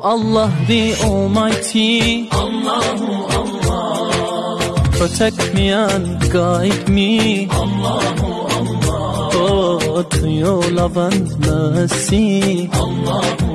Allah the Almighty, Allahu Allah, protect me and guide me, Allahu Allah, oh, to your love and mercy, Allahu